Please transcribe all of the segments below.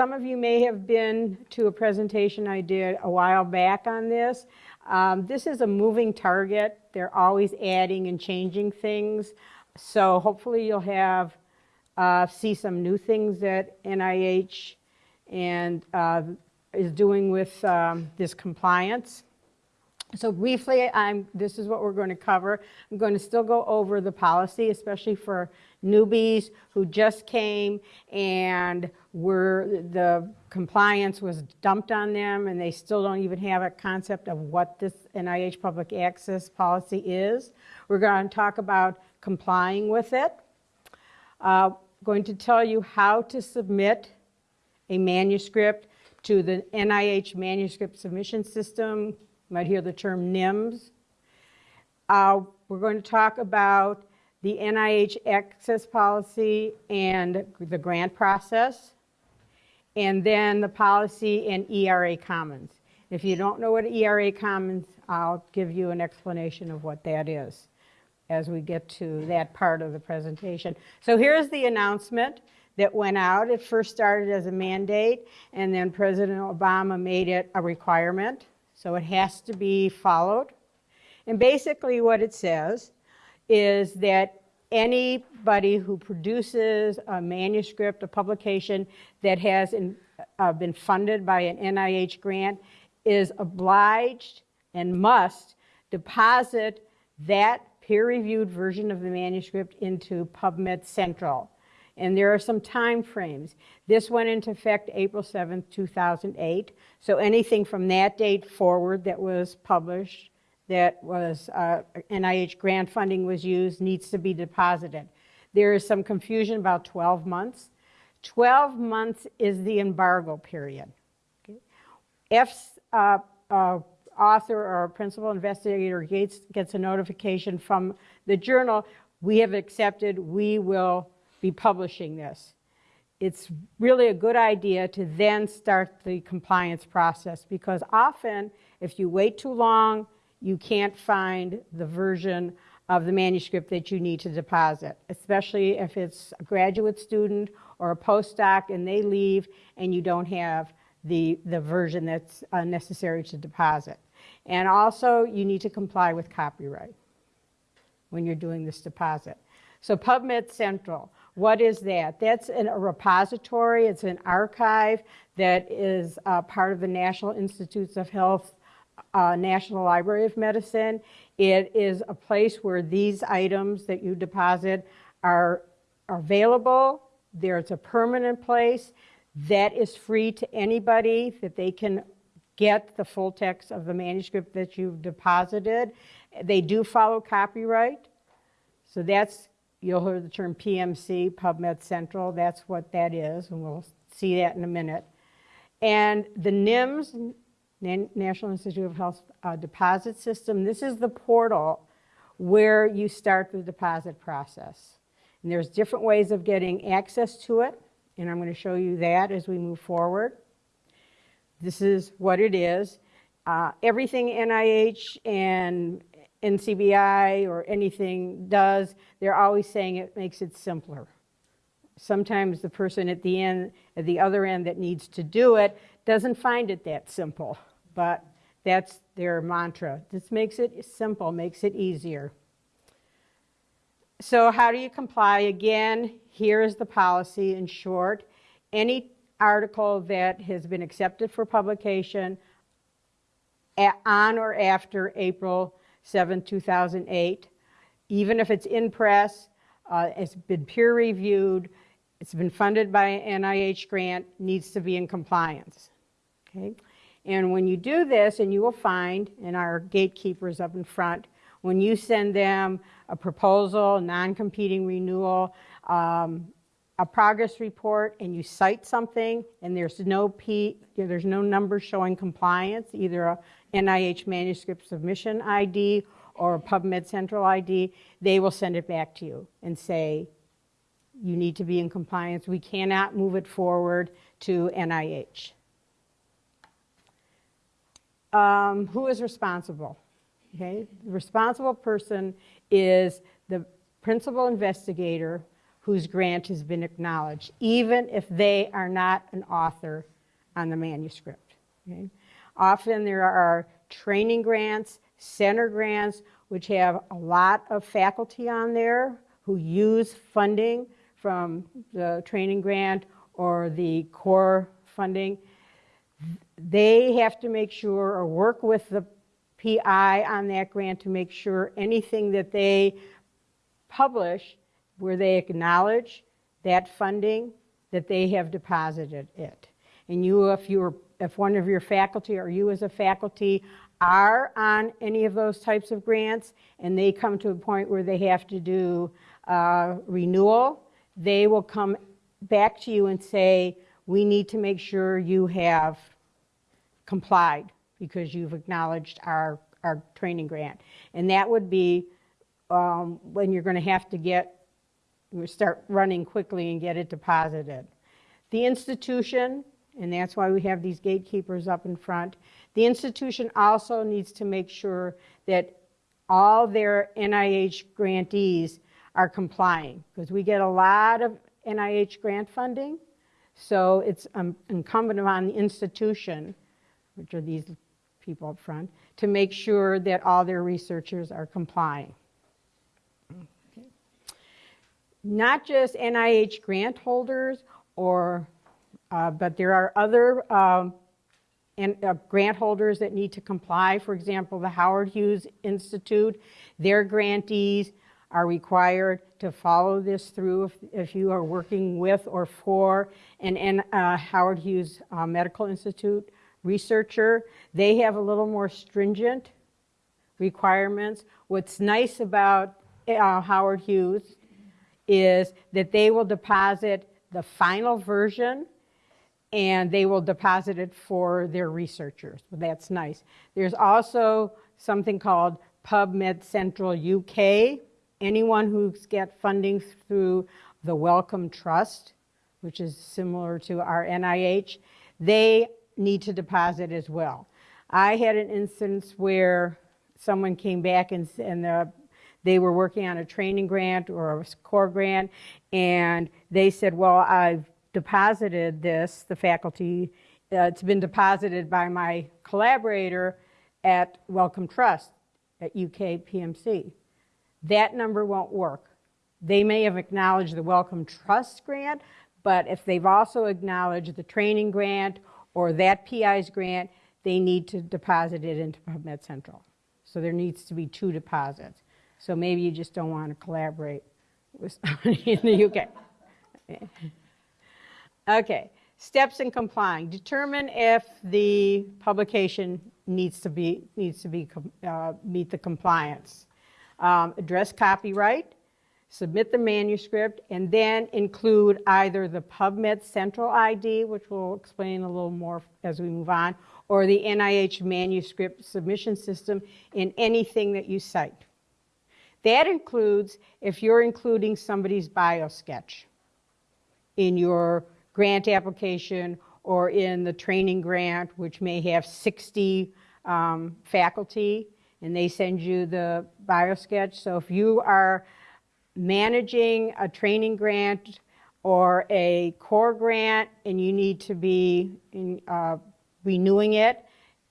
some of you may have been to a presentation I did a while back on this. Um, this is a moving target. They're always adding and changing things. So hopefully you'll have uh, see some new things that NIH and uh, is doing with um, this compliance. So briefly, I'm, this is what we're going to cover. I'm going to still go over the policy, especially for newbies who just came and were the compliance was dumped on them and they still don't even have a concept of what this NIH public access policy is. We're going to talk about complying with it. Uh, going to tell you how to submit a manuscript to the NIH manuscript submission system. You might hear the term NIMS. Uh, we're going to talk about the NIH access policy and the grant process, and then the policy and ERA Commons. If you don't know what ERA Commons, I'll give you an explanation of what that is as we get to that part of the presentation. So here's the announcement that went out. It first started as a mandate, and then President Obama made it a requirement. So it has to be followed. And basically what it says is that anybody who produces a manuscript, a publication that has in, uh, been funded by an NIH grant is obliged and must deposit that peer-reviewed version of the manuscript into PubMed Central. And there are some time frames. This went into effect April 7th, 2008. So anything from that date forward that was published that was uh, NIH grant funding was used needs to be deposited. There is some confusion about 12 months. 12 months is the embargo period. Okay? If uh, uh, author or principal investigator gets, gets a notification from the journal, we have accepted, we will be publishing this. It's really a good idea to then start the compliance process because often if you wait too long, you can't find the version of the manuscript that you need to deposit, especially if it's a graduate student or a postdoc and they leave and you don't have the, the version that's uh, necessary to deposit. And also, you need to comply with copyright when you're doing this deposit. So PubMed Central, what is that? That's an, a repository, it's an archive that is uh, part of the National Institutes of Health uh, National Library of Medicine. It is a place where these items that you deposit are, are available. There's a permanent place that is free to anybody that they can get the full text of the manuscript that you've deposited. They do follow copyright. So that's, you'll hear the term PMC, PubMed Central. That's what that is, and we'll see that in a minute. And the NIMS, National Institute of Health uh, deposit system. This is the portal where you start the deposit process. And there's different ways of getting access to it, and I'm going to show you that as we move forward. This is what it is. Uh, everything NIH and NCBI or anything does, they're always saying it makes it simpler. Sometimes the person at the end, at the other end that needs to do it doesn't find it that simple but that's their mantra. This makes it simple, makes it easier. So how do you comply? Again, here is the policy in short. Any article that has been accepted for publication on or after April 7, 2008, even if it's in press, uh, it's been peer reviewed, it's been funded by an NIH grant, needs to be in compliance. Okay? And when you do this, and you will find in our gatekeepers up in front, when you send them a proposal, non-competing renewal, um, a progress report, and you cite something, and there's no P, there's no number showing compliance, either a NIH manuscript submission ID or a PubMed Central ID, they will send it back to you and say, you need to be in compliance. We cannot move it forward to NIH um, who is responsible? Okay, the responsible person is the principal investigator whose grant has been acknowledged, even if they are not an author on the manuscript. okay? Often there are training grants, center grants, which have a lot of faculty on there who use funding from the training grant or the core funding. They have to make sure or work with the PI on that grant to make sure anything that they publish where they acknowledge that funding, that they have deposited it. And you, if you're, if one of your faculty or you as a faculty are on any of those types of grants and they come to a point where they have to do uh, renewal, they will come back to you and say, we need to make sure you have complied because you've acknowledged our, our training grant. And that would be um, when you're going to have to get, start running quickly and get it deposited. The institution, and that's why we have these gatekeepers up in front, the institution also needs to make sure that all their NIH grantees are complying because we get a lot of NIH grant funding. So it's um, incumbent upon the institution, which are these people up front, to make sure that all their researchers are complying. Okay. Not just NIH grant holders, or, uh, but there are other um, and, uh, grant holders that need to comply. For example, the Howard Hughes Institute, their grantees are required to follow this through if, if you are working with or for an, an uh, Howard Hughes uh, Medical Institute researcher. They have a little more stringent requirements. What's nice about uh, Howard Hughes is that they will deposit the final version and they will deposit it for their researchers. That's nice. There's also something called PubMed Central UK. Anyone who's get funding through the Wellcome Trust, which is similar to our NIH, they need to deposit as well. I had an instance where someone came back and, and the, they were working on a training grant or a core grant, and they said, well, I've deposited this, the faculty, uh, it's been deposited by my collaborator at Wellcome Trust at UK PMC. That number won't work. They may have acknowledged the Wellcome Trust grant, but if they've also acknowledged the training grant or that PI's grant, they need to deposit it into PubMed Central. So there needs to be two deposits. So maybe you just don't want to collaborate with somebody in the UK. Okay, steps in complying. Determine if the publication needs to be, needs to be, uh, meet the compliance. Um, address copyright, submit the manuscript, and then include either the PubMed Central ID, which we'll explain a little more as we move on, or the NIH manuscript submission system in anything that you cite. That includes if you're including somebody's biosketch in your grant application or in the training grant, which may have 60 um, faculty, and they send you the biosketch. So if you are managing a training grant or a core grant and you need to be in, uh, renewing it,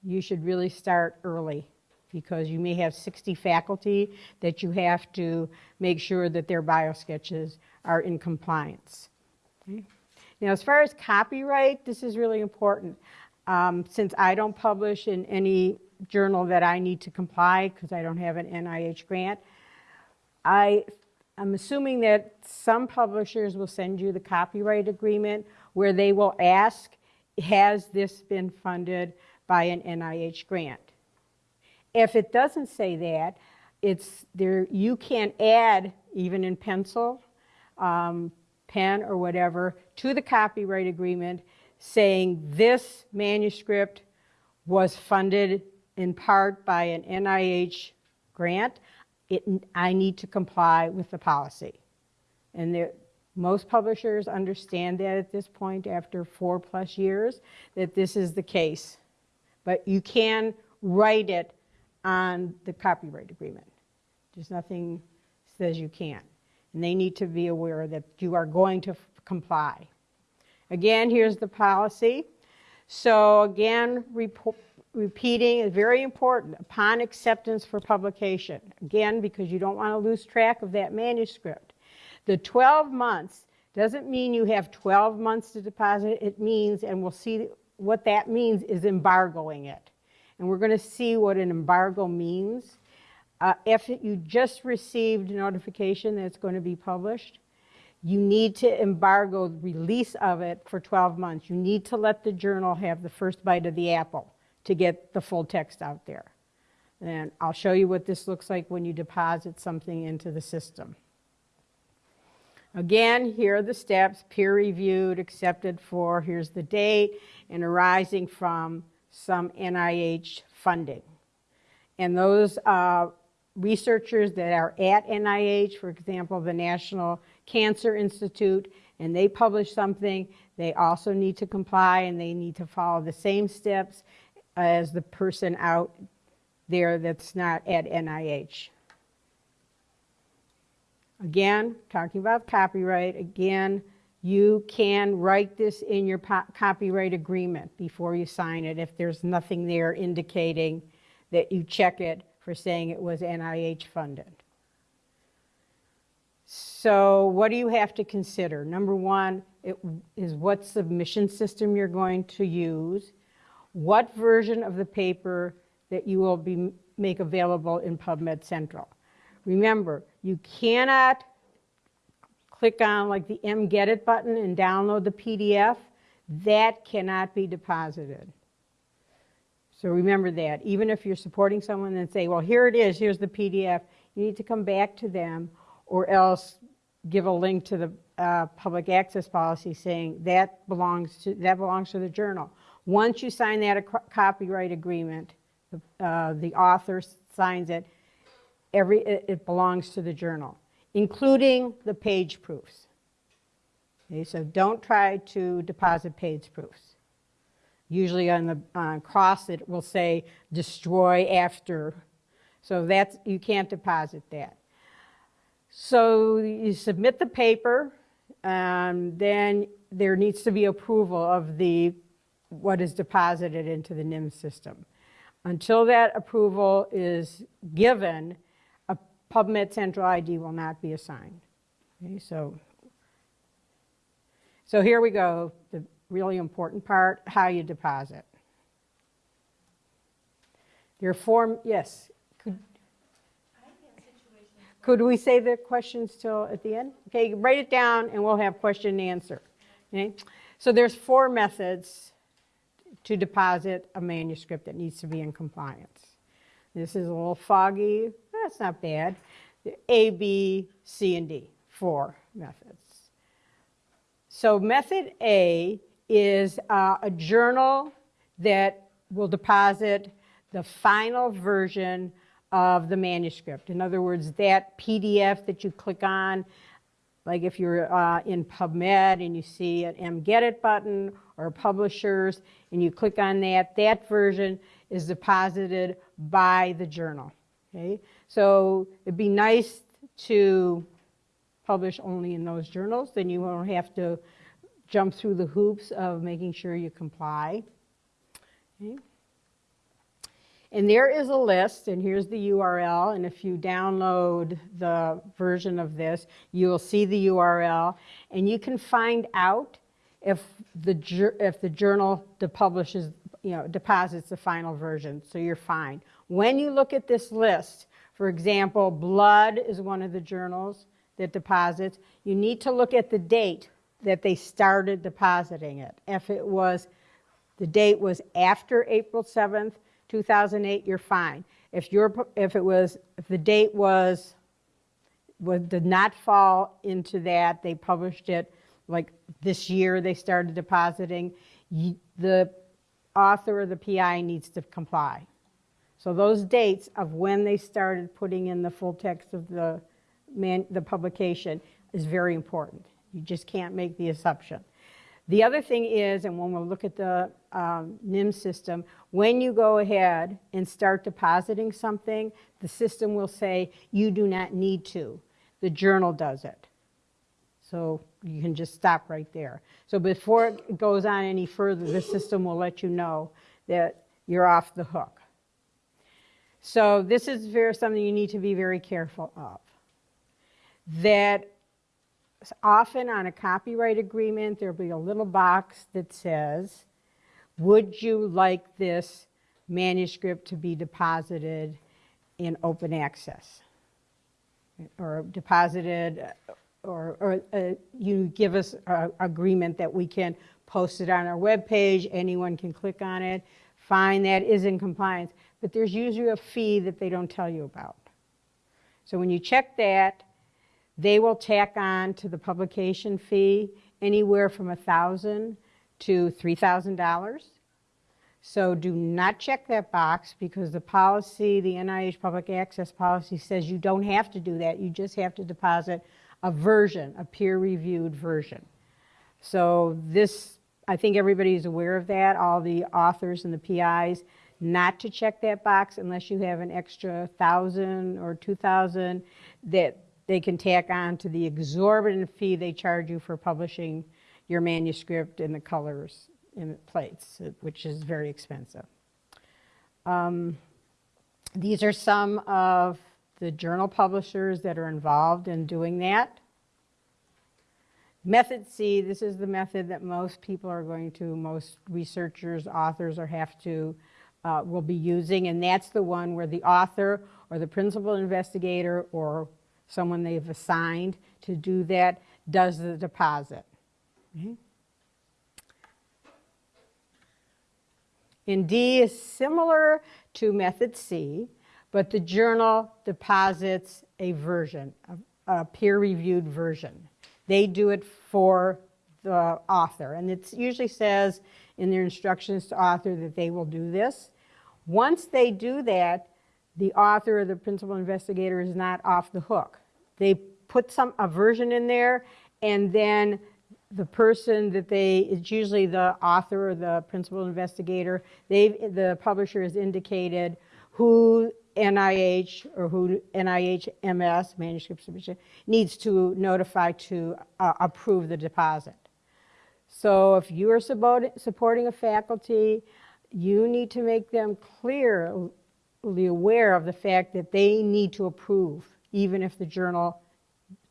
you should really start early because you may have 60 faculty that you have to make sure that their biosketches are in compliance. Okay. Now, as far as copyright, this is really important. Um, since I don't publish in any journal that I need to comply because I don't have an NIH grant, I, I'm assuming that some publishers will send you the copyright agreement where they will ask, has this been funded by an NIH grant? If it doesn't say that, it's there, you can add, even in pencil, um, pen or whatever to the copyright agreement saying this manuscript was funded in part by an NIH grant, it, I need to comply with the policy. And there, most publishers understand that at this point after four plus years, that this is the case. But you can write it on the copyright agreement. There's nothing says you can't. and they need to be aware that you are going to comply. Again, here's the policy. So again, repo- repeating is very important upon acceptance for publication. Again, because you don't want to lose track of that manuscript. The 12 months doesn't mean you have 12 months to deposit. It means, and we'll see what that means, is embargoing it. And we're going to see what an embargo means. Uh, if you just received notification that it's going to be published, you need to embargo the release of it for 12 months. You need to let the journal have the first bite of the apple to get the full text out there. And I'll show you what this looks like when you deposit something into the system. Again, here are the steps, peer reviewed, accepted for, here's the date, and arising from some NIH funding. And those uh, researchers that are at NIH, for example, the National Cancer Institute, and they publish something, they also need to comply and they need to follow the same steps as the person out there that's not at NIH. Again, talking about copyright, again, you can write this in your copyright agreement before you sign it if there's nothing there indicating that you check it for saying it was NIH funded. So, what do you have to consider? Number one it is what submission system you're going to use, what version of the paper that you will be make available in PubMed Central. Remember, you cannot click on like the MGetIt button and download the PDF. That cannot be deposited. So remember that. Even if you're supporting someone and say, well, here it is, here's the PDF, you need to come back to them or else give a link to the uh, public access policy saying that belongs to that belongs to the journal. Once you sign that copyright agreement, the, uh, the author signs it. Every it, it belongs to the journal, including the page proofs. Okay, so don't try to deposit page proofs. Usually on the uh, cross it will say destroy after, so that's you can't deposit that. So you submit the paper, and then there needs to be approval of the what is deposited into the NIM system. Until that approval is given, a PubMed Central ID will not be assigned. Okay, so, so here we go, the really important part, how you deposit. Your form, yes. Could, could we save the questions till at the end? Okay, write it down and we'll have question and answer. Okay? So there's four methods to deposit a manuscript that needs to be in compliance. This is a little foggy. That's not bad. The A, B, C, and D, four methods. So method A is uh, a journal that will deposit the final version of the manuscript. In other words, that PDF that you click on, like if you're uh, in PubMed and you see an MGetIt button or publishers and you click on that, that version is deposited by the journal. Okay? So it'd be nice to publish only in those journals, then you won't have to jump through the hoops of making sure you comply. Okay? And there is a list, and here's the URL. And if you download the version of this, you will see the URL, and you can find out if the if the journal publishes, you know, deposits the final version. So you're fine. When you look at this list, for example, Blood is one of the journals that deposits. You need to look at the date that they started depositing it. If it was the date was after April 7th, 2008, you're fine. If, you're, if it was, if the date was, was, did not fall into that, they published it like this year they started depositing, you, the author or the PI needs to comply. So those dates of when they started putting in the full text of the, man, the publication is very important. You just can't make the assumption. The other thing is, and when we'll look at the um, NIM system, when you go ahead and start depositing something, the system will say you do not need to. the journal does it. So you can just stop right there. So before it goes on any further, the system will let you know that you're off the hook. So this is very, something you need to be very careful of. That often on a copyright agreement, there'll be a little box that says, would you like this manuscript to be deposited in open access? Or deposited, or, or uh, you give us an agreement that we can post it on our webpage, anyone can click on it, fine, that is in compliance. But there's usually a fee that they don't tell you about. So when you check that, they will tack on to the publication fee anywhere from 1,000 to $3,000. So do not check that box because the policy, the NIH public access policy says you don't have to do that. You just have to deposit a version, a peer-reviewed version. So this, I think everybody's aware of that, all the authors and the PIs, not to check that box unless you have an extra thousand or two thousand that they can tack on to the exorbitant fee they charge you for publishing your manuscript in the colors in plates, which is very expensive. Um, these are some of the journal publishers that are involved in doing that. Method C, this is the method that most people are going to, most researchers, authors, or have to, uh, will be using, and that's the one where the author or the principal investigator or someone they've assigned to do that does the deposit. Okay. And D is similar to method C, but the journal deposits a version, a, a peer-reviewed version. They do it for the author, and it usually says in their instructions to author that they will do this. Once they do that, the author or the principal investigator is not off the hook. They put some a version in there, and then the person that they, it's usually the author or the principal investigator, they the publisher has indicated who NIH or who NIH MS, manuscript submission, needs to notify to uh, approve the deposit. So if you are supporting a faculty, you need to make them clearly aware of the fact that they need to approve, even if the journal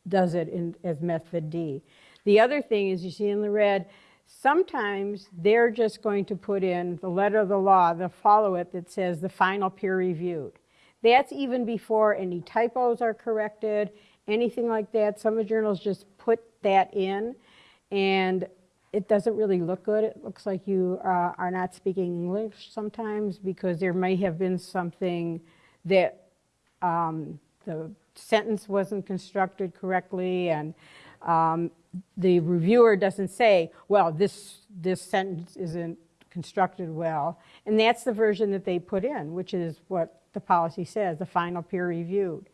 does it in, as method D. The other thing is you see in the red, sometimes they're just going to put in the letter of the law, they'll follow it that says the final peer reviewed. That's even before any typos are corrected, anything like that. Some of the journals just put that in and it doesn't really look good. It looks like you uh, are not speaking English sometimes because there may have been something that um, the sentence wasn't constructed correctly and um, the reviewer doesn't say, well, this, this sentence isn't constructed well. And that's the version that they put in, which is what the policy says, the final peer reviewed.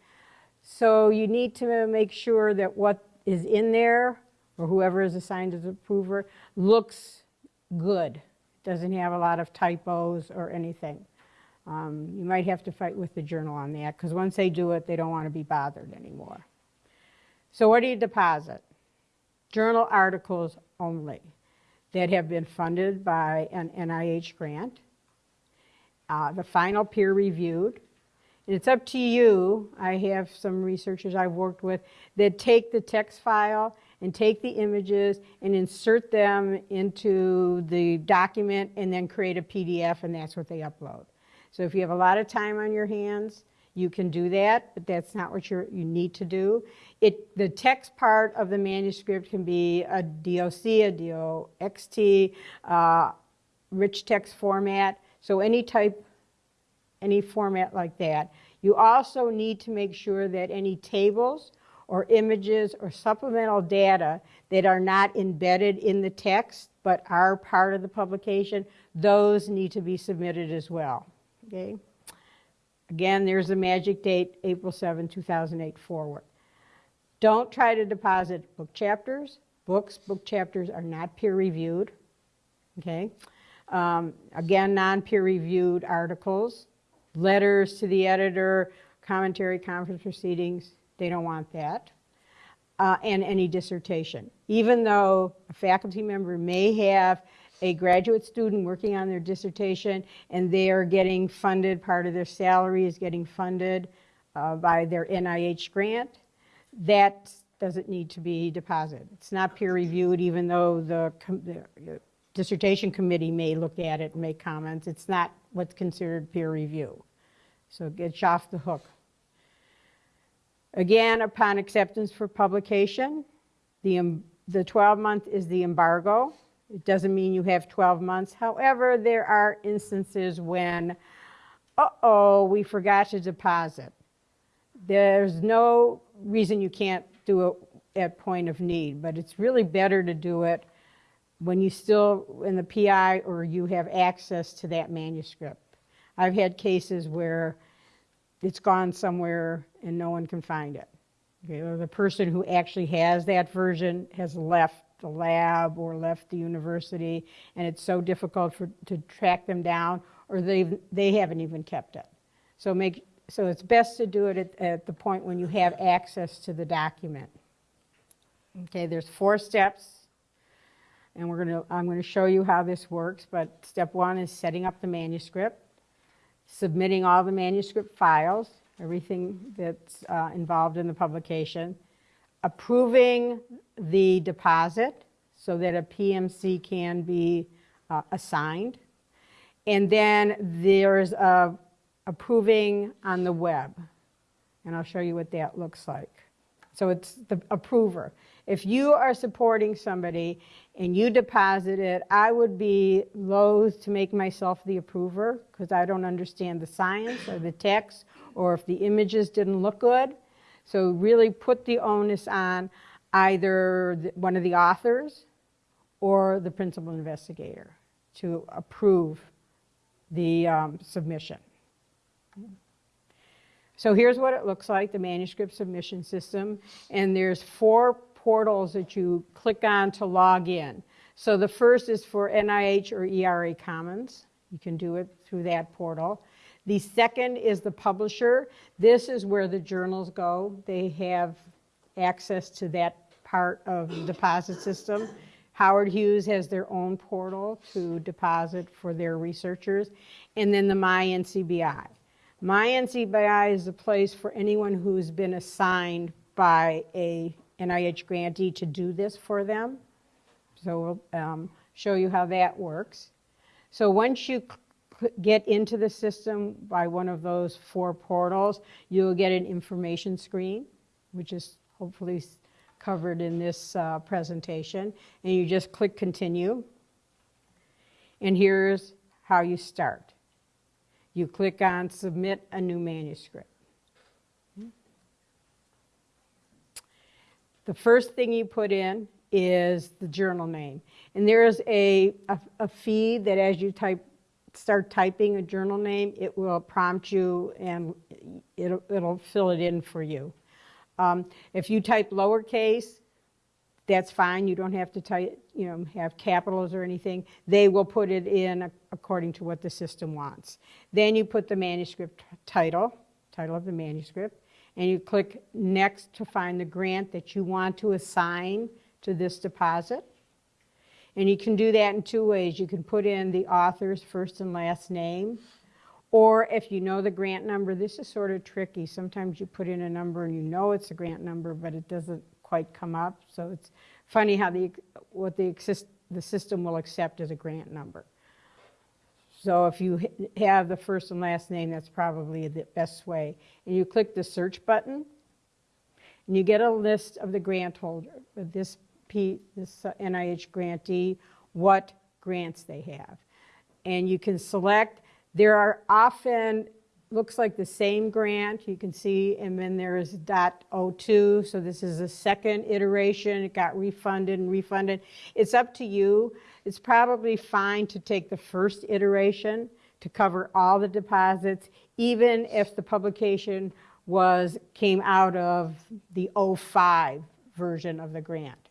So you need to make sure that what is in there, or whoever is assigned as approver, looks good. Doesn't have a lot of typos or anything. Um, you might have to fight with the journal on that, because once they do it, they don't want to be bothered anymore. So what do you deposit? Journal articles only that have been funded by an NIH grant. Uh, the final peer reviewed. And it's up to you. I have some researchers I've worked with that take the text file and take the images and insert them into the document and then create a PDF and that's what they upload. So if you have a lot of time on your hands, you can do that, but that's not what you you need to do. It, the text part of the manuscript can be a DOC, a DOXT, uh, rich text format, so any type, any format like that. You also need to make sure that any tables or images or supplemental data that are not embedded in the text but are part of the publication, those need to be submitted as well. Okay? Again, there's the magic date, April 7, 2008 forward. Don't try to deposit book chapters. Books, book chapters are not peer reviewed. Okay? Um, again, non-peer reviewed articles, letters to the editor, commentary, conference proceedings, they don't want that. uh, and any dissertation. Even though a faculty member may have a graduate student working on their dissertation and they are getting funded, part of their salary is getting funded uh, by their NIH grant, that doesn't need to be deposited. It's not peer reviewed, even though the, the dissertation committee may look at it and make comments. It's not what's considered peer review. So it gets off the hook. Again, upon acceptance for publication, the, the 12 month is the embargo. It doesn't mean you have 12 months. However, there are instances when, uh-oh, we forgot to deposit. There's no reason you can't do it at point of need, but it's really better to do it when you still in the PI or you have access to that manuscript. I've had cases where it's gone somewhere and no one can find it. Okay, or the person who actually has that version has left the lab or left the university and it's so difficult for, to track them down or they they haven't even kept it. So make so it's best to do it at, at the point when you have access to the document. Okay, there's four steps and we're to I'm going to show you how this works, but step 1 is setting up the manuscript, submitting all the manuscript files, everything that's uh, involved in the publication, approving the deposit so that a PMC can be uh, assigned. And then there's a approving on the web. And I'll show you what that looks like. So it's the approver. If you are supporting somebody and you deposit it, I would be loath to make myself the approver because I don't understand the science or the text or if the images didn't look good. So really put the onus on either the, one of the authors or the principal investigator to approve the um, submission. So here's what it looks like, the manuscript submission system. And there's four portals that you click on to log in. So the first is for NIH or ERA Commons. You can do it through that portal. The second is the publisher. This is where the journals go. They have access to that part of the deposit system. Howard Hughes has their own portal to deposit for their researchers. And then the MyNCBI. MyNCBI is a place for anyone who's been assigned by a NIH grantee to do this for them. So we'll um, show you how that works. So once you get into the system by one of those four portals, you'll get an information screen, which is hopefully covered in this uh, presentation. And you just click continue. And here's how you start. You click on submit a new manuscript. The first thing you put in is the journal name. And there is a, a, a feed that as you type, start typing a journal name, it will prompt you and it'll, it'll fill it in for you. Um, if you type lowercase, that's fine. You don't have to type, you know, have capitals or anything. They will put it in according to what the system wants. Then you put the manuscript title, title of the manuscript, and you click next to find the grant that you want to assign to this deposit. And you can do that in two ways. You can put in the author's first and last name, or if you know the grant number, this is sort of tricky. Sometimes you put in a number and you know it's a grant number, but it doesn't quite come up. So it's funny how the, what the, the system will accept as a grant number. So if you have the first and last name, that's probably the best way. And you click the search button, and you get a list of the grant holder, this, P, this uh, NIH grantee, what grants they have. And you can select there are often, looks like the same grant, you can see, and then there is .02, so this is a second iteration, it got refunded and refunded. It's up to you. It's probably fine to take the first iteration to cover all the deposits, even if the publication was, came out of the 05 version of the grant.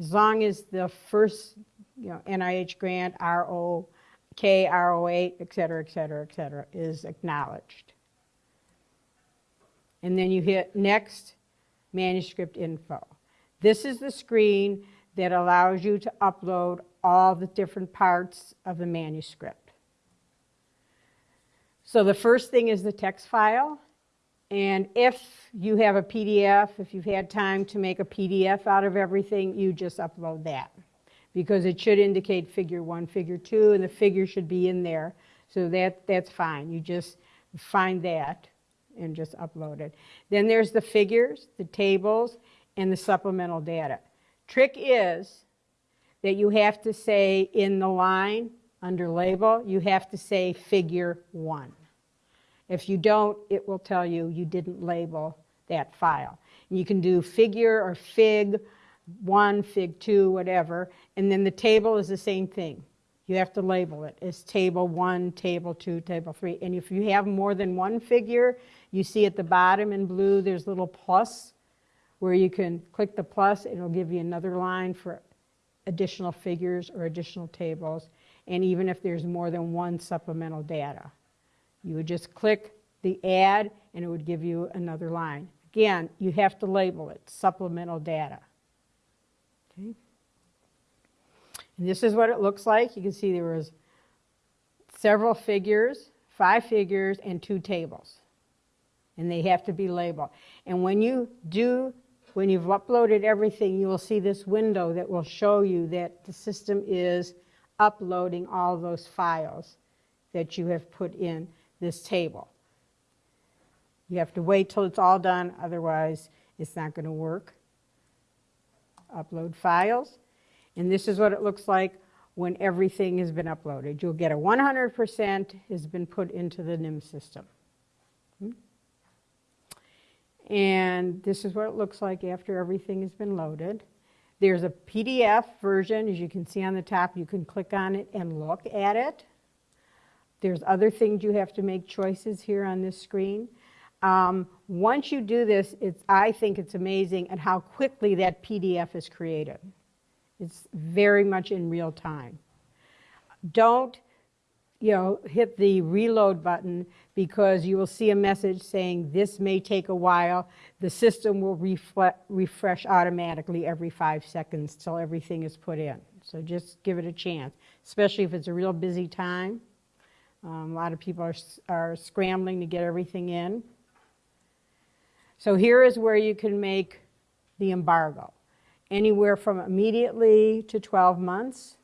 As long as the first, you know, NIH grant, RO, K, RO8, et cetera, et cetera, et cetera, is acknowledged. And then you hit next manuscript info. This is the screen that allows you to upload all the different parts of the manuscript. So the first thing is the text file. And if you have a PDF, if you've had time to make a PDF out of everything, you just upload that. Because it should indicate figure one, figure two, and the figure should be in there. So that, that's fine. You just find that and just upload it. Then there's the figures, the tables, and the supplemental data. Trick is that you have to say in the line under label, you have to say figure one. If you don't, it will tell you you didn't label that file. You can do figure or fig one, fig two, whatever, and then the table is the same thing. You have to label it as table one, table two, table three. And if you have more than one figure, you see at the bottom in blue, there's a little plus where you can click the plus, it'll give you another line for additional figures or additional tables, and even if there's more than one supplemental data. You would just click the add and it would give you another line. Again, you have to label it supplemental data. Okay. And this is what it looks like. You can see there was several figures, five figures, and two tables. And they have to be labeled. And when you do when you've uploaded everything, you will see this window that will show you that the system is uploading all those files that you have put in this table. You have to wait till it's all done, otherwise it's not going to work. Upload files. And this is what it looks like when everything has been uploaded. You'll get a 100% has been put into the NIM system. Hmm? And this is what it looks like after everything has been loaded. There's a PDF version, as you can see on the top. You can click on it and look at it. There's other things you have to make choices here on this screen. Um, once you do this, it's, I think it's amazing at how quickly that PDF is created. It's very much in real time. Don't you know, hit the reload button because you will see a message saying this may take a while. The system will refresh automatically every five seconds till everything is put in. So just give it a chance, especially if it's a real busy time. Um, a lot of people are, are scrambling to get everything in. So here is where you can make the embargo. Anywhere from immediately to 12 months.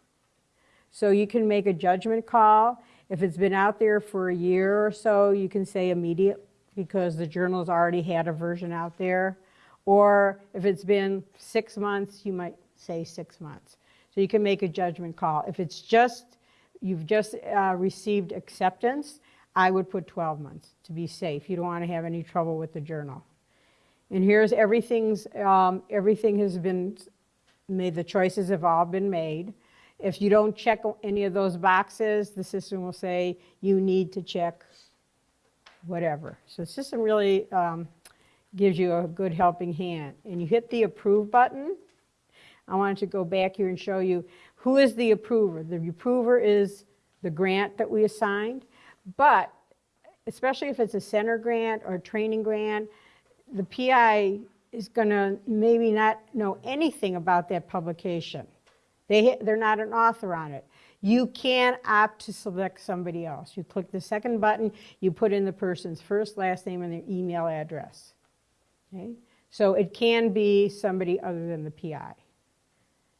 So you can make a judgment call. If it's been out there for a year or so, you can say immediate because the journal's already had a version out there. Or if it's been six months, you might say six months. So you can make a judgment call. If it's just, you've just uh, received acceptance, I would put 12 months to be safe. You don't want to have any trouble with the journal. And here's everything's, um, everything has been made, the choices have all been made. If you don't check any of those boxes, the system will say you need to check whatever. So the system really um, gives you a good helping hand. And you hit the approve button. I wanted to go back here and show you who is the approver. The approver is the grant that we assigned, but especially if it's a center grant or a training grant, the PI is going to maybe not know anything about that publication. They, they're not an author on it. You can opt to select somebody else. You click the second button, you put in the person's first, last name, and their email address. Okay? So it can be somebody other than the PI.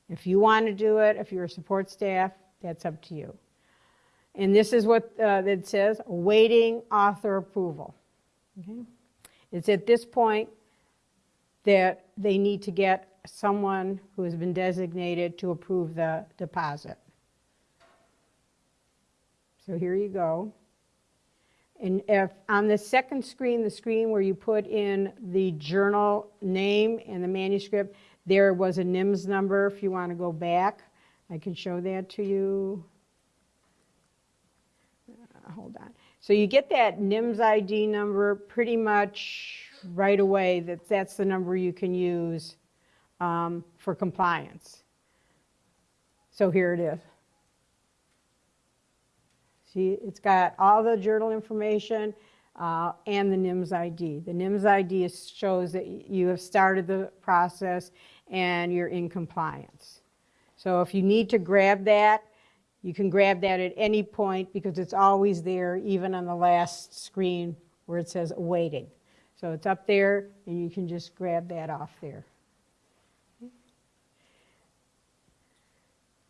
If you want to do it, if you're a support staff, that's up to you. And this is what uh, it says, awaiting author approval. Okay? It's at this point that they need to get someone who has been designated to approve the deposit. So here you go. And if on the second screen, the screen where you put in the journal name and the manuscript, there was a NIMS number if you want to go back. I can show that to you. Uh, hold on. So you get that NIMS ID number pretty much right away. That that's the number you can use um, for compliance. So here it is. See, it's got all the journal information uh, and the NIMS ID. The NIMS ID shows that you have started the process and you're in compliance. So if you need to grab that, you can grab that at any point because it's always there, even on the last screen where it says awaiting. So it's up there and you can just grab that off there.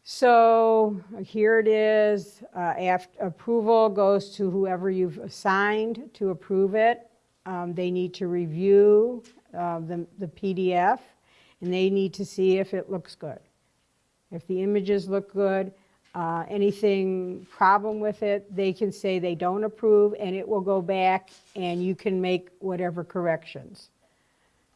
So here it is. Uh, after approval goes to whoever you've assigned to approve it. Um, they need to review uh, the, the PDF and they need to see if it looks good. If the images look good, uh, anything problem with it, they can say they don't approve and it will go back and you can make whatever corrections.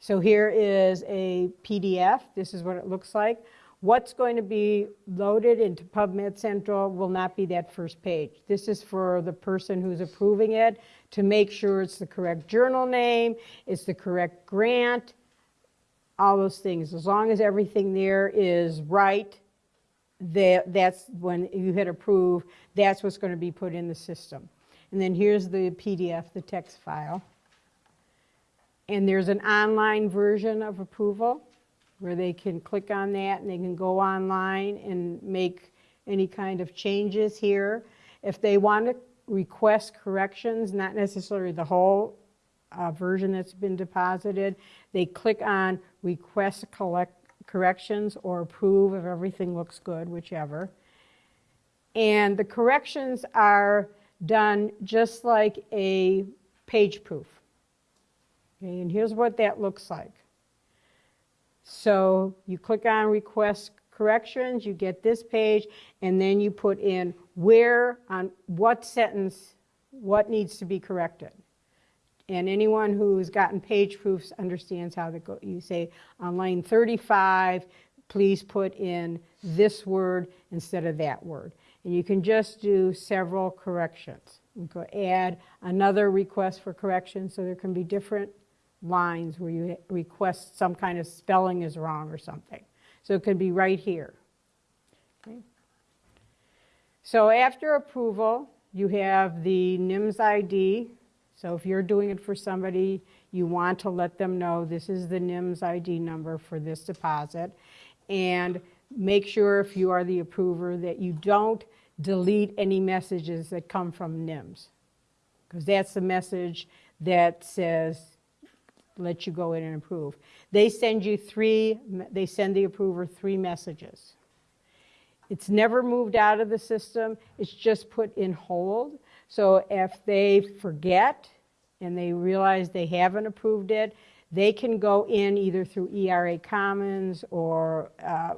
So here is a PDF. This is what it looks like. What's going to be loaded into PubMed Central will not be that first page. This is for the person who's approving it to make sure it's the correct journal name, it's the correct grant, all those things. As long as everything there is right, that, that's when you hit approve, that's what's going to be put in the system. And then here's the PDF, the text file. And there's an online version of approval where they can click on that and they can go online and make any kind of changes here. If they want to request corrections, not necessarily the whole uh, version that's been deposited, they click on request collect corrections or approve if everything looks good, whichever. And the corrections are done just like a page proof. Okay, and here's what that looks like. So you click on request corrections, you get this page, and then you put in where, on what sentence, what needs to be corrected. And anyone who's gotten page proofs understands how to go. You say on line 35, please put in this word instead of that word. And you can just do several corrections. You can add another request for correction so there can be different lines where you request some kind of spelling is wrong or something. So it could be right here. Okay. So after approval, you have the NIHMS ID, so if you're doing it for somebody, you want to let them know this is the NIHMS ID number for this deposit. And make sure if you are the approver that you don't delete any messages that come from NIHMS. Because that's the message that says, let you go in and approve. They send you three, they send the approver three messages. It's never moved out of the system, it's just put in hold. So if they forget and they realize they haven't approved it, they can go in either through ERA Commons or uh,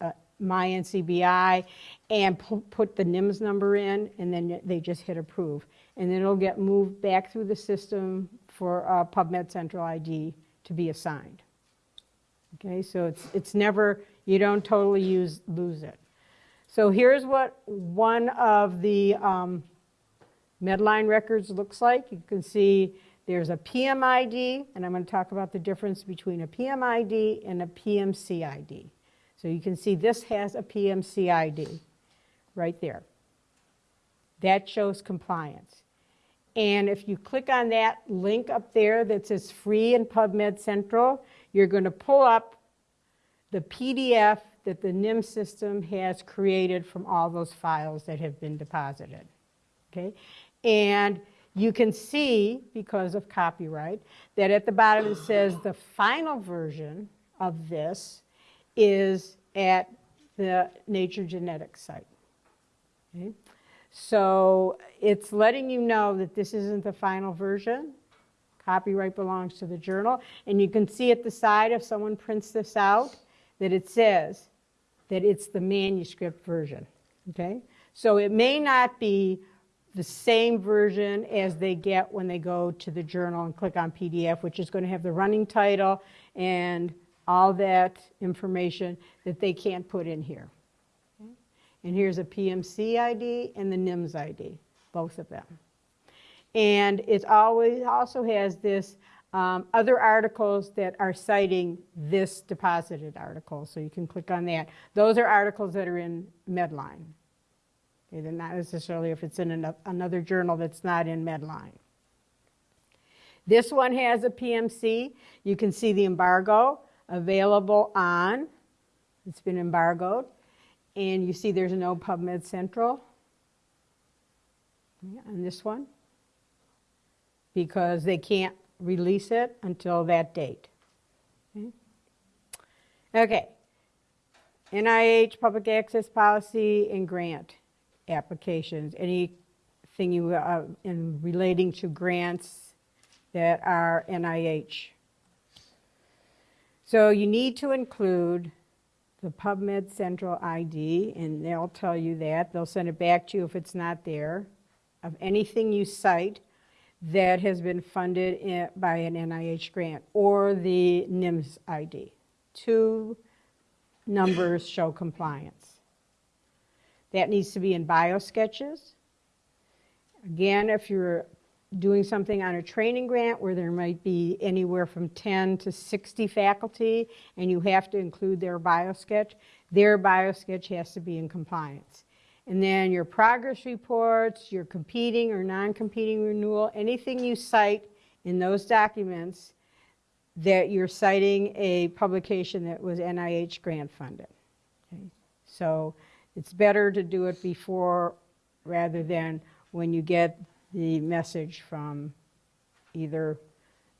uh, MyNCBI and put the NIHMS number in, and then they just hit approve. And then it'll get moved back through the system for uh, PubMed Central ID to be assigned. Okay, so it's, it's never, you don't totally use, lose it. So here's what one of the um, Medline records looks like. You can see there's a PMID, and I'm going to talk about the difference between a PMID and a PMCID. So you can see this has a PMCID right there. That shows compliance. And if you click on that link up there that says free in PubMed Central, you're going to pull up the PDF that the NIM system has created from all those files that have been deposited. Okay? And you can see, because of copyright, that at the bottom it says the final version of this is at the Nature Genetics site. Okay? So it's letting you know that this isn't the final version. Copyright belongs to the journal. And you can see at the side, if someone prints this out, that it says that it's the manuscript version. Okay? So it may not be the same version as they get when they go to the journal and click on PDF, which is going to have the running title and all that information that they can't put in here. Okay? And here's a PMC ID and the NIHMS ID, both of them. And it always also has this um, other articles that are citing this deposited article, so you can click on that. Those are articles that are in Medline. Okay, not necessarily if it's in another journal that's not in Medline. This one has a PMC. You can see the embargo available on, it's been embargoed, and you see there's no PubMed Central on this one because they can't release it until that date. Okay. NIH public access policy and grant applications. Anything you uh, in relating to grants that are NIH. So you need to include the PubMed Central ID, and they'll tell you that. They'll send it back to you if it's not there, of anything you cite that has been funded in, by an NIH grant, or the NIHMS ID. Two numbers show compliance. That needs to be in biosketches. Again, if you're doing something on a training grant where there might be anywhere from 10 to 60 faculty and you have to include their biosketch, their biosketch has to be in compliance. And then your progress reports, your competing or non-competing renewal, anything you cite in those documents that you're citing a publication that was NIH grant funded. Okay? So it's better to do it before rather than when you get the message from either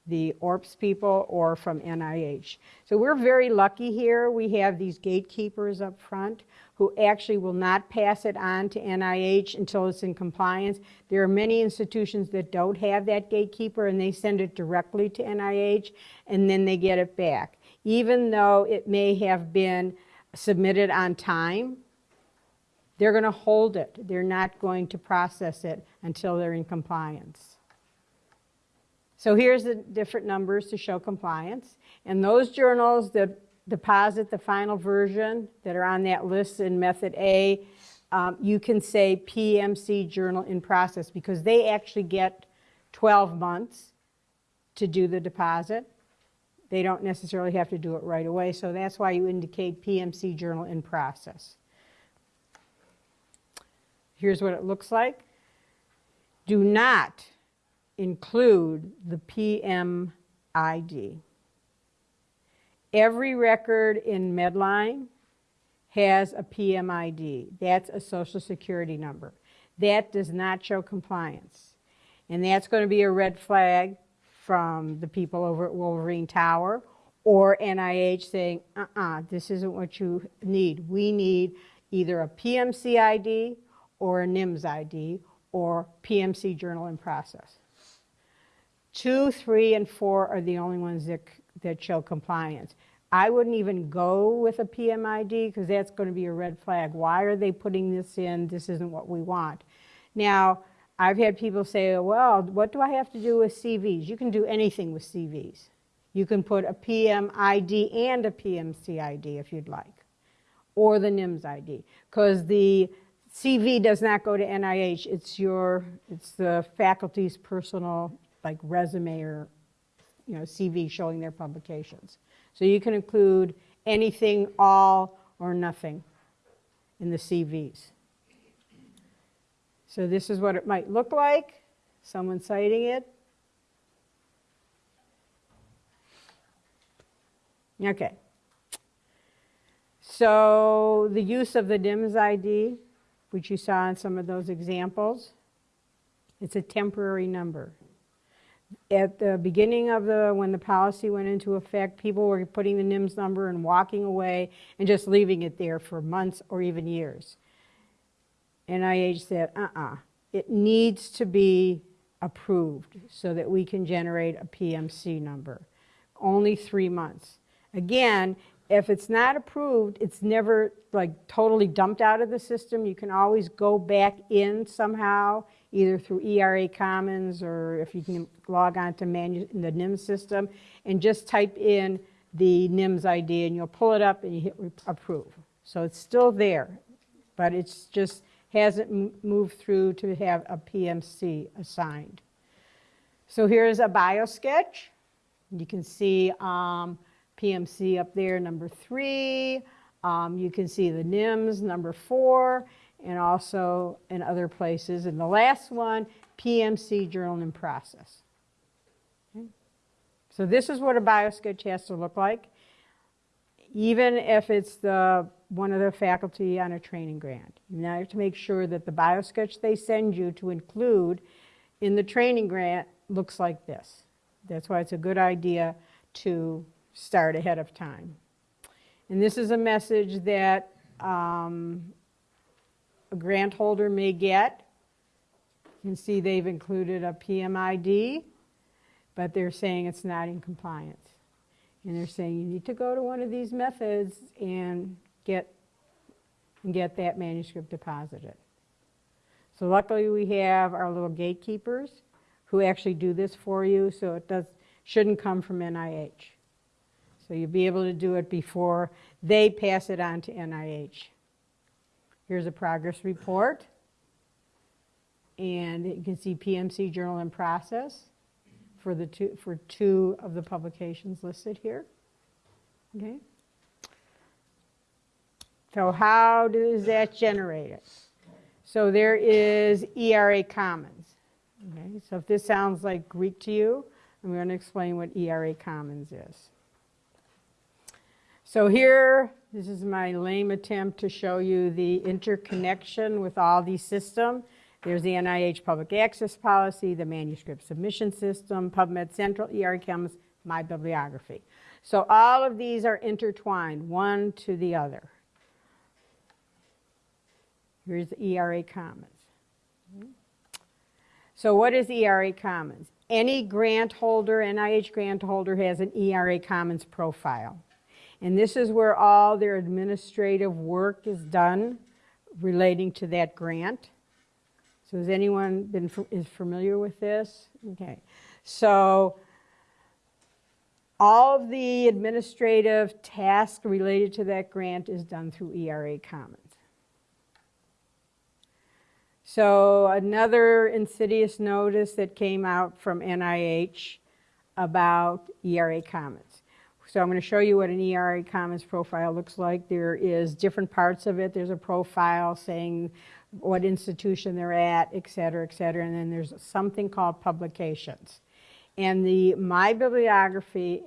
the ORPS people or from NIH. So we're very lucky here. We have these gatekeepers up front who actually will not pass it on to NIH until it's in compliance. There are many institutions that don't have that gatekeeper and they send it directly to NIH and then they get it back. Even though it may have been submitted on time, they're going to hold it. They're not going to process it until they're in compliance. So here's the different numbers to show compliance. And those journals that deposit the final version that are on that list in method A, um, you can say PMC journal in process because they actually get 12 months to do the deposit. They don't necessarily have to do it right away, so that's why you indicate PMC journal in process. Here's what it looks like. Do not include the PMID. Every record in Medline has a PMID. That's a social security number. That does not show compliance. And that's going to be a red flag from the people over at Wolverine Tower or NIH saying, uh-uh, this isn't what you need. We need either a PMC ID or a NIHMS ID or PMC journal in process. Two, three, and four are the only ones that, that show compliance. I wouldn't even go with a PMID because that's going to be a red flag. Why are they putting this in? This isn't what we want. Now, I've had people say, well, what do I have to do with CVs? You can do anything with CVs. You can put a PMID and a PMC ID if you'd like, or the NIHMS ID, because the CV does not go to NIH. It's your, it's the faculty's personal like resume or you know, CV showing their publications. So you can include anything, all, or nothing in the CVs. So this is what it might look like, someone citing it. Okay. So the use of the NIHMS ID, which you saw in some of those examples, it's a temporary number at the beginning of the, when the policy went into effect, people were putting the NIHMS number and walking away and just leaving it there for months or even years. NIH said, uh-uh, it needs to be approved so that we can generate a PMC number. Only three months. Again, if it's not approved, it's never like totally dumped out of the system. You can always go back in somehow either through ERA Commons or if you can log on to the NIHMS system and just type in the NIHMS ID and you'll pull it up and you hit approve. So it's still there, but it's just hasn't moved through to have a PMC assigned. So here's a biosketch. You can see um, PMC up there, number three. Um, you can see the NIHMS, number four and also in other places. And the last one, PMC journal in process. Okay. So this is what a biosketch has to look like. even if it's the, one of the faculty on a training grant. You now have to make sure that the biosketch they send you to include in the training grant looks like this. That's why it's a good idea to start ahead of time. And this is a message that um, a grant holder may get. You can see they've included a PMID, but they're saying it's not in compliance. And they're saying you need to go to one of these methods and get, and get that manuscript deposited. So luckily we have our little gatekeepers who actually do this for you, so it does, shouldn't come from NIH. So you'll be able to do it before they pass it on to NIH. Here's a progress report. And you can see PMC journal in process for the two, for two of the publications listed here. Okay. So how does that generate it? So there is ERA Commons. Okay, so if this sounds like Greek to you, I'm going to explain what ERA Commons is. So here, this is my lame attempt to show you the interconnection with all these systems. There's the NIH public access policy, the manuscript submission system, PubMed Central, ERA Commons, my bibliography. So all of these are intertwined, one to the other. Here's the ERA Commons. So what is ERA Commons? Any grant holder, NIH grant holder has an ERA Commons profile. And this is where all their administrative work is done relating to that grant. So has anyone been is familiar with this? Okay. So all of the administrative tasks related to that grant is done through ERA Commons. So another insidious notice that came out from NIH about ERA Commons. So I'm going to show you what an ERA Commons profile looks like. There is different parts of it. There's a profile saying what institution they're at, et cetera, et cetera. And then there's something called publications. And the My Bibliography,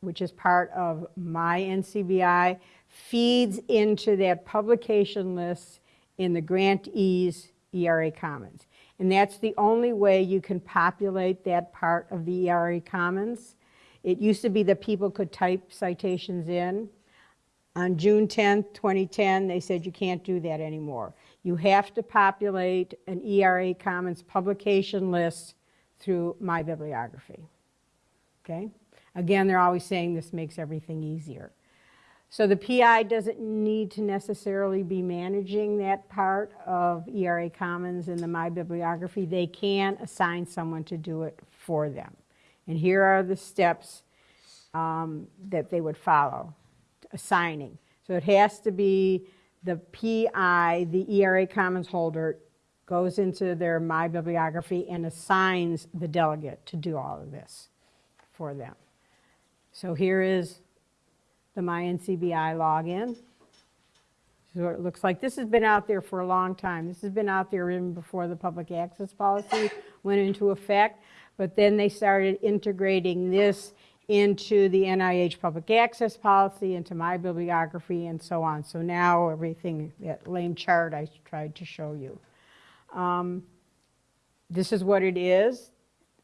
which is part of My NCBI, feeds into that publication list in the grantees ERA Commons. And that's the only way you can populate that part of the ERA Commons. It used to be that people could type citations in. On June 10, 2010, they said you can't do that anymore. You have to populate an ERA Commons publication list through My Bibliography. Okay? Again, they're always saying this makes everything easier. So the PI doesn't need to necessarily be managing that part of ERA Commons in the My Bibliography. They can assign someone to do it for them. And here are the steps um, that they would follow, assigning. So it has to be the PI, the ERA Commons holder, goes into their My Bibliography and assigns the delegate to do all of this for them. So here is the MyNCBI login. So it looks like this has been out there for a long time. This has been out there even before the public access policy went into effect. But then they started integrating this into the NIH public access policy, into my bibliography, and so on. So now everything, that lame chart I tried to show you. Um, this is what it is.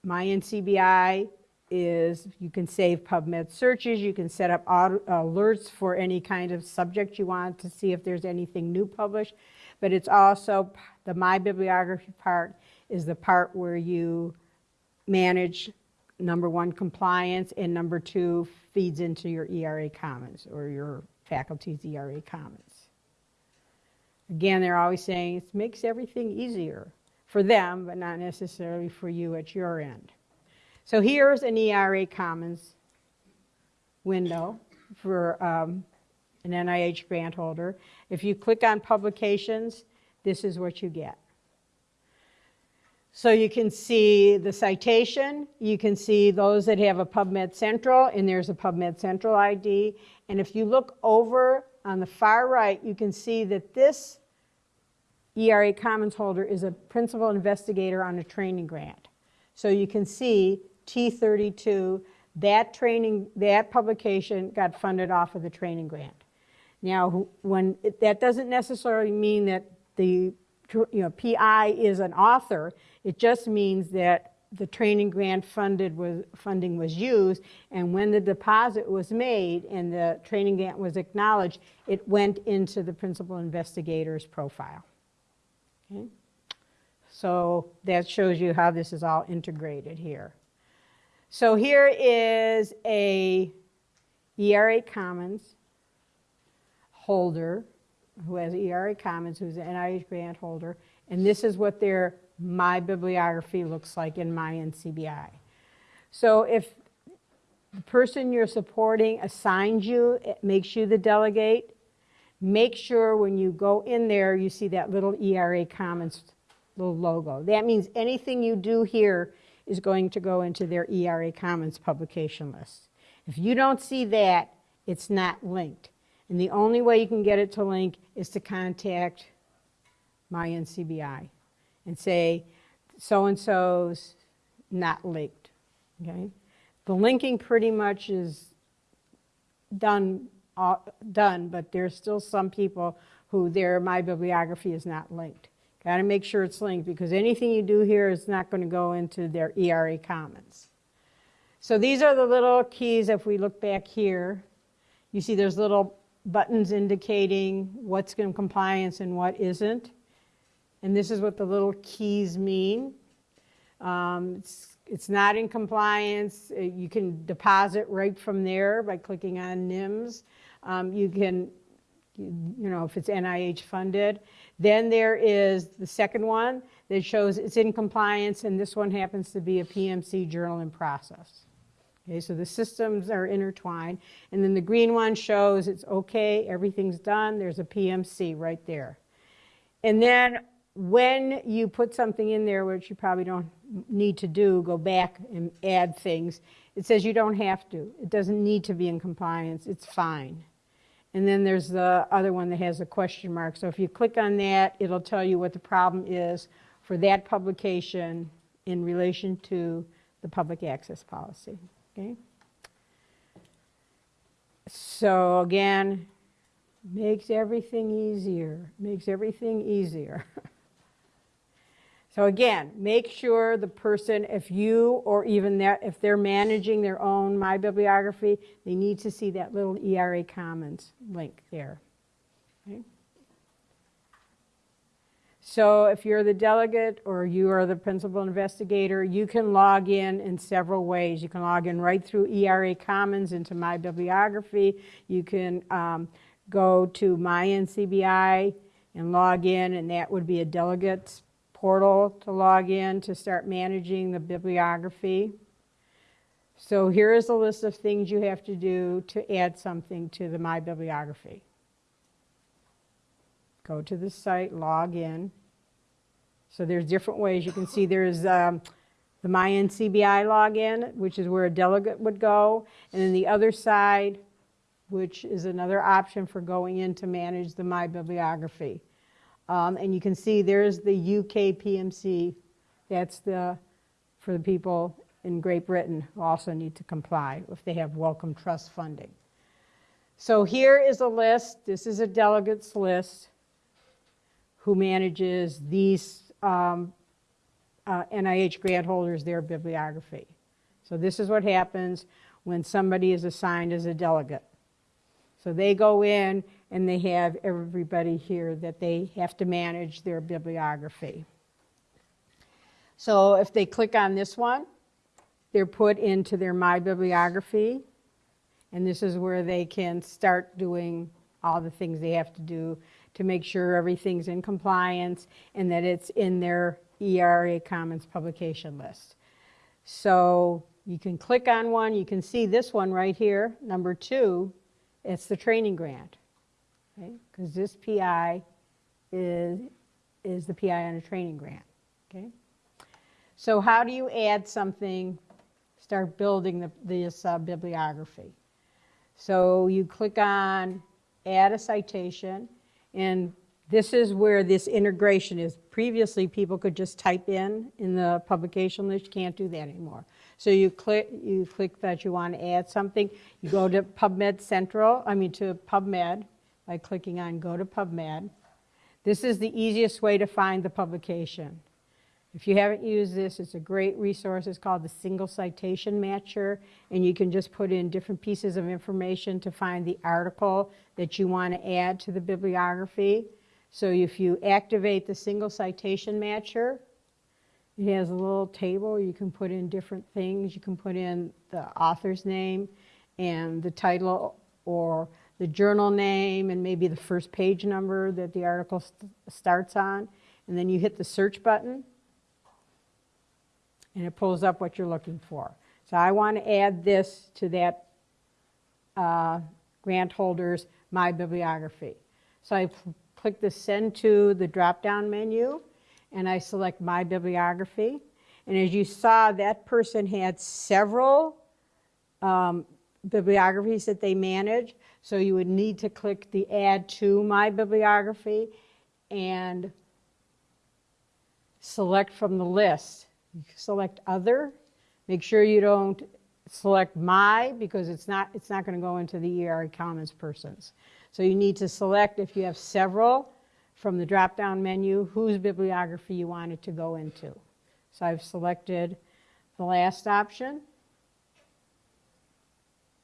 My NCBI is you can save PubMed searches, you can set up alerts for any kind of subject you want to see if there's anything new published, but it's also, the My Bibliography part is the part where you manage number one, compliance, and number two, feeds into your ERA Commons or your faculty's ERA Commons. Again, they're always saying it makes everything easier for them, but not necessarily for you at your end. So here's an ERA Commons window for um, an NIH grant holder. If you click on publications, this is what you get. So you can see the citation, you can see those that have a PubMed Central, and there's a PubMed Central ID. And if you look over on the far right, you can see that this ERA Commons holder is a principal investigator on a training grant. So you can see T32, that training, that publication got funded off of the training grant. Now, when, it- that doesn't necessarily mean that the, you know, PI is an author. It just means that the training grant funded was, funding was used, and when the deposit was made and the training grant was acknowledged, it went into the principal investigator's profile. Okay? So that shows you how this is all integrated here. So here is a ERA Commons holder who has ERA Commons, who's an NIH grant holder, and this is what their My Bibliography looks like in My NCBI. So if the person you're supporting assigns you, it makes you the delegate, make sure when you go in there, you see that little ERA Commons little logo. That means anything you do here is going to go into their ERA Commons publication list. If you don't see that, it's not linked. And the only way you can get it to link is to contact my NCBI and say, so-and-so's not linked, okay? The linking pretty much is done, uh, done, but there's still some people who their My Bibliography is not linked. Got to make sure it's linked because anything you do here is not going to go into their ERA Commons. So these are the little keys. If we look back here, you see there's little buttons indicating what's in compliance and what isn't. And this is what the little keys mean. Um, it's, it's not in compliance. Uh, You can deposit right from there by clicking on NIHMS. Um, you can, you you know, if it's NIH funded. Then there is the second one that shows it's in compliance, and this one happens to be a PMC journal in process. Okay, so the systems are intertwined. And then the green one shows it's okay, everything's done, there's a PMC right there. And then when you put something in there, which you probably don't need to do, go back and add things, it says you don't have to. It doesn't need to be in compliance, it's fine. And then there's the other one that has a question mark. So if you click on that, it'll tell you what the problem is for that publication in relation to the public access policy. Okay? So again, makes everything easier, makes everything easier. So again, make sure the person, if you or even if they're managing their own My Bibliography, they need to see that little ERA Commons link there. Okay? So if you're the delegate or you are the principal investigator, you can log in in several ways. You can log in right through ERA Commons into My Bibliography. You can um, go to My NCBI and log in, and that would be a delegate's portal to log in to start managing the bibliography. So here is a list of things you have to do to add something to the My Bibliography. Go to the site, log in. So there's different ways. You can see there's um, the MyNCBI login, which is where a delegate would go, and then the other side, which is another option for going in to manage the My Bibliography. Um, and you can see there's the UK PMC. That's the, for the people in Great Britain who also need to comply if they have Wellcome Trust funding. So here is a list. This is a delegates list who manages these um, uh, NIH grant holders, their bibliography. So this is what happens when somebody is assigned as a delegate. So they go in and they have everybody here that they have to manage their bibliography. So if they click on this one, they're put into their My Bibliography, and this is where they can start doing all the things they have to do to make sure everything's in compliance and that it's in their ERA Commons publication list. So you can click on one, you can see this one right here, number two, it's the training grant because this PI is, is the PI on a training grant, okay? So how do you add something, start building the, this bibliography? So you click on add a citation, and This is where this integration is. Previously, people could just type in in the publication list. You can't do that anymore. So you click, you click that you want to add something. You go to PubMed Central, I mean to PubMed by clicking on Go to PubMed. This is the easiest way to find the publication. If you haven't used this, it's a great resource. It's called the Single Citation Matcher, and you can just put in different pieces of information to find the article that you want to add to the bibliography. So if you activate the Single Citation Matcher, it has a little table. You can put in different things. You can put in the author's name and the title or the journal name and maybe the first page number that the article st starts on. And then you hit the search button and it pulls up what you're looking for. So I want to add this to that uh, grant holder's My Bibliography. So I click the Send to the drop-down menu, and I select My Bibliography. And as you saw, that person had several um, bibliographies that they manage. So you would need to click the Add to My Bibliography and select from the list select other. Make sure you don't select my because it's not, it's not going to go into the ERA Commons persons. So you need to select if you have several from the drop-down menu whose bibliography you want it to go into. So I've selected the last option.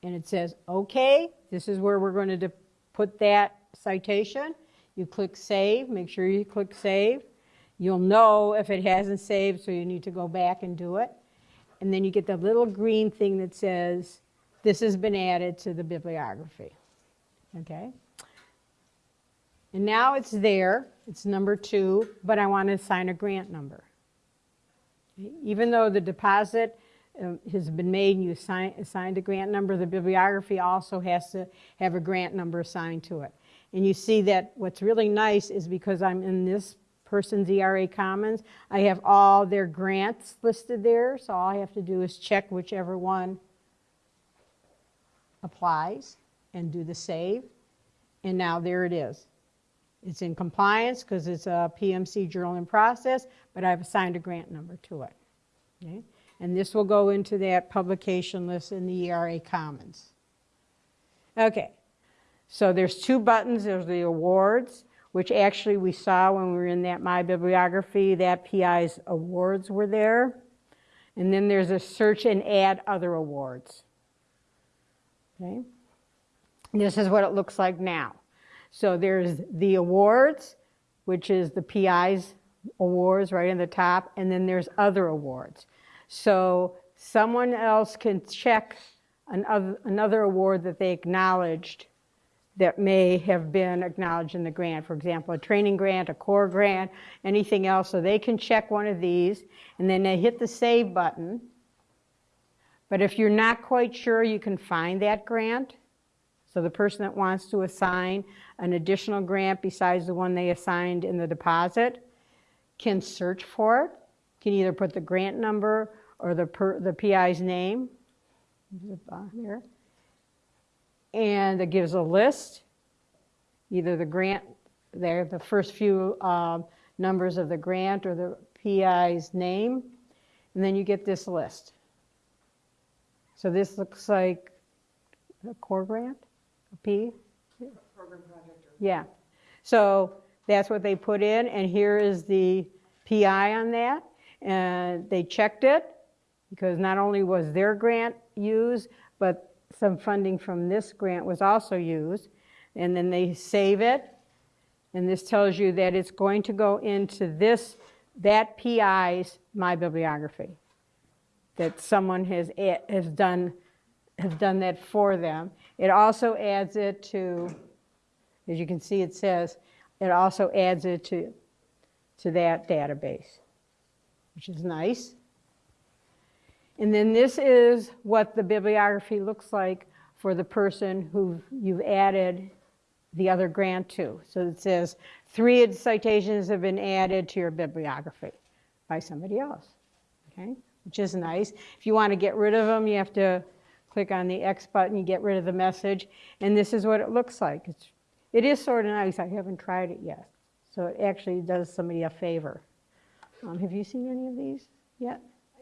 And it says, okay, this is where we're going to put that citation. You click save, make sure you click save. You'll know if it hasn't saved, so you need to go back and do it. And then you get the little green thing that says, this has been added to the bibliography. Okay? And now it's there, it's number two, but I want to assign a grant number. Even though the deposit uh, has been made and you assign, assigned a grant number, the bibliography also has to have a grant number assigned to it. And you see that what's really nice is because I'm in this person's ERA Commons. I have all their grants listed there, so all I have to do is check whichever one applies and do the save. And now there it is. It's in compliance because it's a PMC journal in process, but I've assigned a grant number to it. Okay? And this will go into that publication list in the ERA Commons. Okay, so there's two buttons. There's the awards which actually we saw when we were in that My Bibliography, that PI's awards were there. And then there's a search and add other awards. Okay. This is what it looks like now. So there's the awards, which is the PI's awards right in the top, and then there's other awards. So someone else can check another, another award that they acknowledged that may have been acknowledged in the grant. For example, a training grant, a core grant, anything else. So they can check one of these and then they hit the save button. But if you're not quite sure, you can find that grant. So the person that wants to assign an additional grant besides the one they assigned in the deposit can search for it. Can either put the grant number or the, per, the PI's name and it gives a list, either the grant, there, the first few um, numbers of the grant or the PI's name, and then you get this list. So this looks like a core grant, a P? Program project. Yeah. So that's what they put in, and here is the PI on that. And they checked it because not only was their grant used, but some funding from this grant was also used. And then they save it. And this tells you that it's going to go into this, that PI's My Bibliography. That someone has, has, done, has done that for them. It also adds it to, as you can see it says, it also adds it to, to that database, which is nice. And then this is what the bibliography looks like for the person who you've added the other grant to. So it says three citations have been added to your bibliography by somebody else, okay? Which is nice. If you want to get rid of them, you have to click on the X button, you get rid of the message, and this is what it looks like. It's, it is sort of nice. I haven't tried it yet. So it actually does somebody a favor. Um, Have you seen any of these yet? I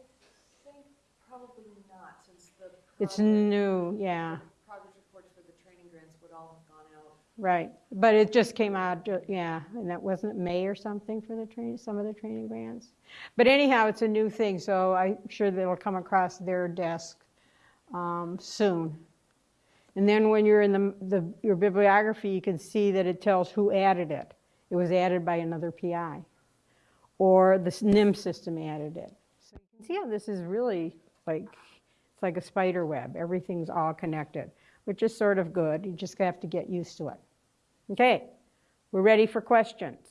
think probably not, since the. It's new, yeah, Progress reports for the training grants would all have gone out. right. But it just came out, ju- yeah, and that wasn't May or something for the train, some of the training grants. But anyhow, it's a new thing, so I'm sure that it'll come across their desk um, soon. And then when you're in the, the, your bibliography, you can see that it tells who added it. It was added by another PI. Or the NIM system added it. So you can see how this is really like, it's like a spider web. Everything's all connected, which is sort of good. You just have to get used to it. Okay, we're ready for questions.